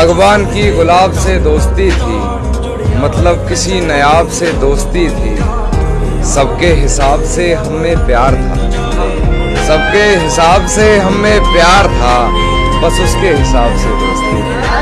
باغبان کی گلاب سے دوستی تھی مطلب کسی نیاب سے دوستی تھی۔ سب کے حساب سے ہم میں پیار تھا۔ سب کے حساب سے ہم میں پیار تھا، بس اس کے حساب سے دوستی تھی۔